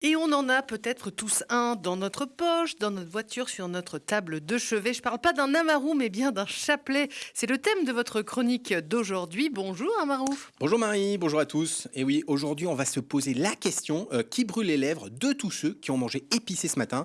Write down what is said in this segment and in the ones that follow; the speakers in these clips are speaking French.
Et on en a peut-être tous un dans notre poche, dans notre voiture, sur notre table de chevet. Je parle pas d'un amarou, mais bien d'un chapelet. C'est le thème de votre chronique d'aujourd'hui. Bonjour amarou. Bonjour Marie, bonjour à tous. Et oui, aujourd'hui on va se poser la question euh, qui brûle les lèvres de tous ceux qui ont mangé épicé ce matin?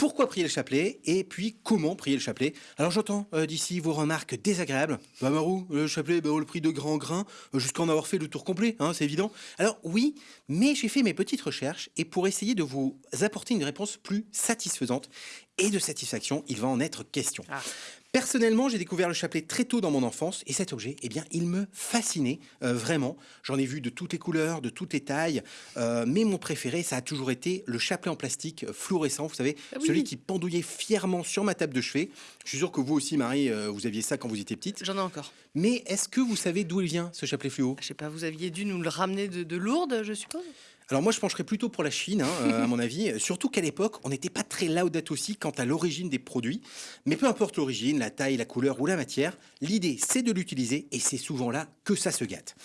Pourquoi prier le chapelet et puis comment prier le chapelet? Alors j'entends euh, d'ici vos remarques désagréables. Bah Marou, le chapelet, bah, le prie de grand grain euh, jusqu'à en avoir fait le tour complet, hein, c'est évident. Alors oui, mais j'ai fait mes petites recherches et pour essayer de vous apporter une réponse plus satisfaisante et de satisfaction, il va en être question. Ah. Personnellement, j'ai découvert le chapelet très tôt dans mon enfance et cet objet, eh bien, il me fascinait euh, vraiment. J'en ai vu de toutes les couleurs, de toutes les tailles, euh, mais mon préféré, ça a toujours été le chapelet en plastique euh, fluorescent, vous savez, ah celui qui pendouillait fièrement sur ma table de chevet. Je suis sûr que vous aussi, Marie, vous aviez ça quand vous étiez petite. J'en ai encore. Mais est-ce que vous savez d'où il vient, ce chapelet fluo? Je sais pas, vous aviez dû nous le ramener de, de Lourdes, je suppose? Alors moi, je pencherais plutôt pour la Chine, hein, à mon avis. Surtout qu'à l'époque, on n'était pas très laudat aussi quant à l'origine des produits. Mais peu importe l'origine, la taille, la couleur ou la matière, l'idée, c'est de l'utiliser et c'est souvent là que ça se gâte.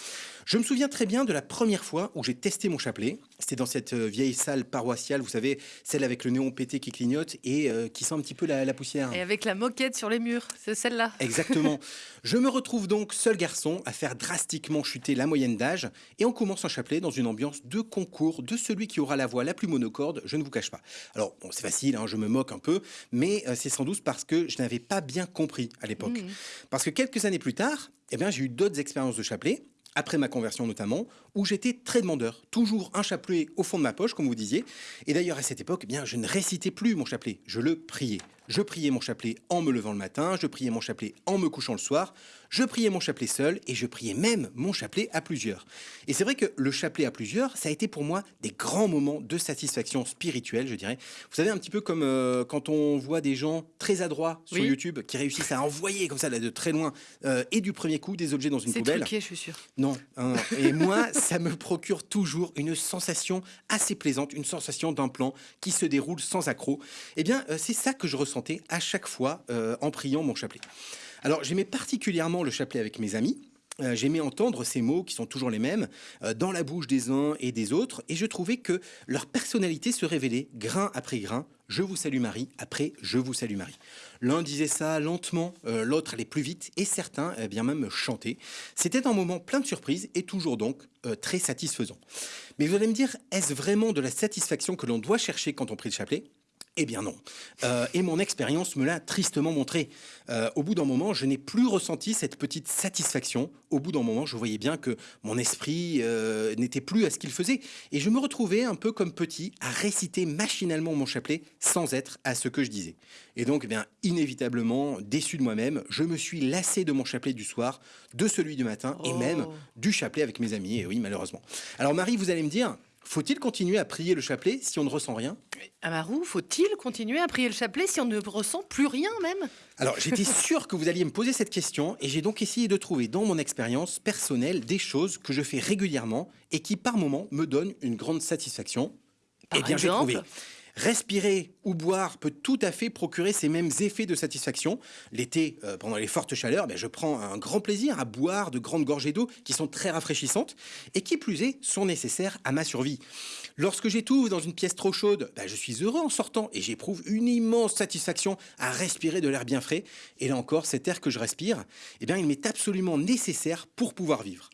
Je me souviens très bien de la première fois où j'ai testé mon chapelet. C'était dans cette euh, vieille salle paroissiale, vous savez, celle avec le néon pété qui clignote et euh, qui sent un petit peu la, poussière. Et avec la moquette sur les murs, c'est celle-là. Exactement. je me retrouve donc seul garçon à faire drastiquement chuter la moyenne d'âge et on commence un chapelet dans une ambiance de concours de celui qui aura la voix la plus monocorde, je ne vous cache pas. Alors, bon, c'est facile, hein, je me moque un peu, mais euh, c'est sans doute parce que je n'avais pas bien compris à l'époque. Mmh. Parce que quelques années plus tard, eh bien, j'ai eu d'autres expériences de chapelet après ma conversion notamment, où j'étais très demandeur, toujours un chapelet au fond de ma poche, comme vous disiez. Et d'ailleurs, à cette époque, eh bien, je ne récitais plus mon chapelet, je le priais. Je priais mon chapelet en me levant le matin, je priais mon chapelet en me couchant le soir, je priais mon chapelet seul et je priais même mon chapelet à plusieurs. Et c'est vrai que le chapelet à plusieurs, ça a été pour moi des grands moments de satisfaction spirituelle, je dirais. Vous savez, un petit peu comme euh, quand on voit des gens très adroits sur YouTube qui réussissent à envoyer comme ça de très loin euh, et du premier coup des objets dans une poubelle. C'est truqué, je suis sûr. Non. Hein. et moi, ça me procure toujours une sensation assez plaisante, une sensation d'un plan qui se déroule sans accroc. Eh bien, euh, c'est ça que je ressens à chaque fois euh, en priant mon chapelet. Alors j'aimais particulièrement le chapelet avec mes amis. Euh, j'aimais entendre ces mots qui sont toujours les mêmes euh, dans la bouche des uns et des autres et je trouvais que leur personnalité se révélait grain après grain. Je vous salue Marie, après je vous salue Marie. L'un disait ça lentement, l'autre allait plus vite et certains eh bien même chantaient. C'était un moment plein de surprises et toujours donc très satisfaisant. Mais vous allez me dire, est-ce vraiment de la satisfaction que l'on doit chercher quand on prie le chapelet? Eh bien non. Euh, et mon expérience me l'a tristement montré. Euh, au bout d'un moment, je n'ai plus ressenti cette petite satisfaction. Au bout d'un moment, je voyais bien que mon esprit euh, n'était plus à ce qu'il faisait. Et je me retrouvais un peu comme petit à réciter machinalement mon chapelet sans être à ce que je disais. Et donc, eh bien, inévitablement, déçu de moi-même, je me suis lassé de mon chapelet du soir, de celui du matin et même oh. du chapelet avec mes amis. Et oui, malheureusement. Alors Marie, vous allez me dire, faut-il continuer à prier le chapelet si on ne ressent rien? Amarou, faut-il continuer à prier le chapelet si on ne ressent plus rien même? Alors j'étais sûr que vous alliez me poser cette question et j'ai donc essayé de trouver dans mon expérience personnelle des choses que je fais régulièrement et qui par moments me donnent une grande satisfaction. Par eh bien j'ai trouvé. Respirer ou boire peut tout à fait procurer ces mêmes effets de satisfaction. L'été, euh, pendant les fortes chaleurs, ben, je prends un grand plaisir à boire de grandes gorgées d'eau qui sont très rafraîchissantes et qui plus est sont nécessaires à ma survie. Lorsque j'étouffe dans une pièce trop chaude, ben, je suis heureux en sortant et j'éprouve une immense satisfaction à respirer de l'air bien frais. Et là encore, cet air que je respire, eh bien, il m'est absolument nécessaire pour pouvoir vivre.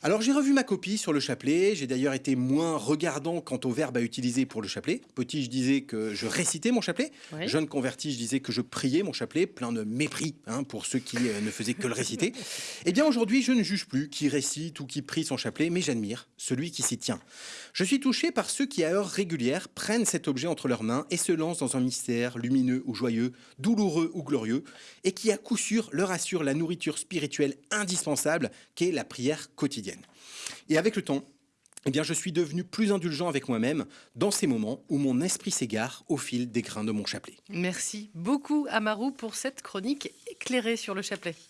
Alors j'ai revu ma copie sur le chapelet, j'ai d'ailleurs été moins regardant quant au verbe à utiliser pour le chapelet. Petit, je disais que je récitais mon chapelet. Jeune converti, je disais que je priais mon chapelet, plein de mépris hein, pour ceux qui euh, ne faisaient que le réciter. Eh bien aujourd'hui, je ne juge plus qui récite ou qui prie son chapelet, mais j'admire celui qui s'y tient. Je suis touché par ceux qui, à heure régulière, prennent cet objet entre leurs mains et se lancent dans un mystère lumineux ou joyeux, douloureux ou glorieux, et qui à coup sûr leur assure la nourriture spirituelle indispensable qu'est la prière quotidienne. Et avec le temps, eh bien, je suis devenu plus indulgent avec moi-même dans ces moments où mon esprit s'égare au fil des grains de mon chapelet. Merci beaucoup, Amarou, pour cette chronique éclairée sur le chapelet.